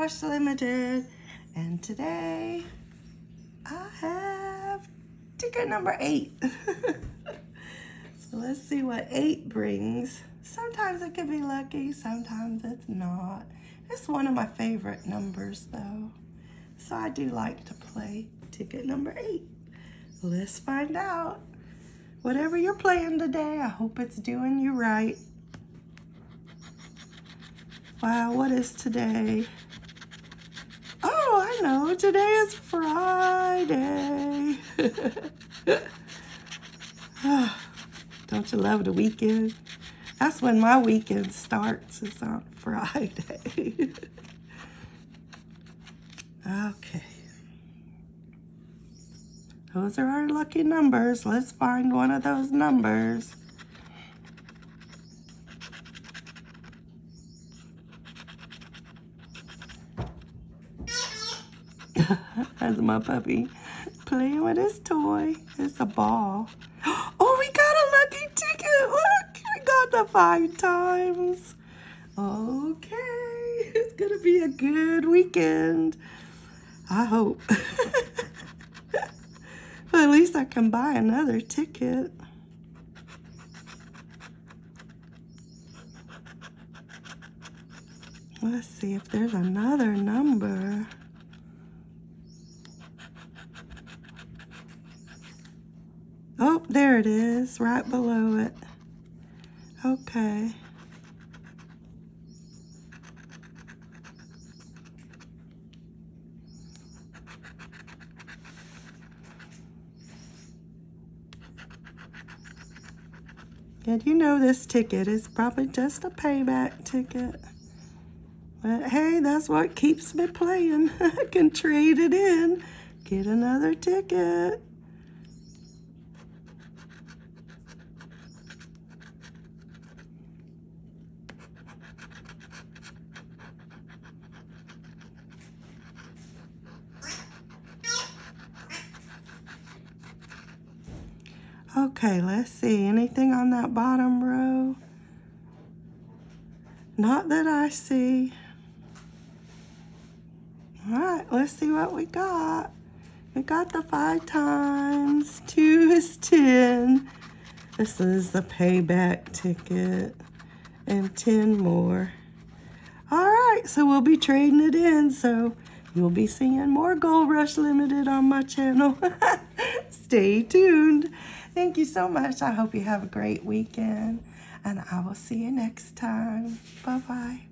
Rush Limited. And today I have ticket number eight. so let's see what eight brings. Sometimes it can be lucky, sometimes it's not. It's one of my favorite numbers though. So I do like to play ticket number eight. Let's find out. Whatever you're playing today, I hope it's doing you right. Wow, what is today? Oh, I know, today is Friday. Don't you love the weekend? That's when my weekend starts, it's on Friday. okay. Those are our lucky numbers. Let's find one of those numbers. That's my puppy playing with his toy. It's a ball. Oh, we got a lucky ticket. Look, we got the five times. Okay, it's going to be a good weekend. I hope. But at least I can buy another ticket. Let's see if there's another number. Oh, there it is, right below it. Okay. And you know this ticket is probably just a payback ticket. But hey, that's what keeps me playing. I can trade it in, get another ticket. Okay, let's see. Anything on that bottom row? Not that I see. All right, let's see what we got. We got the five times. Two is 10. This is the payback ticket. And 10 more. All right, so we'll be trading it in. So you'll be seeing more Gold Rush Limited on my channel. Stay tuned. Thank you so much. I hope you have a great weekend. And I will see you next time. Bye-bye.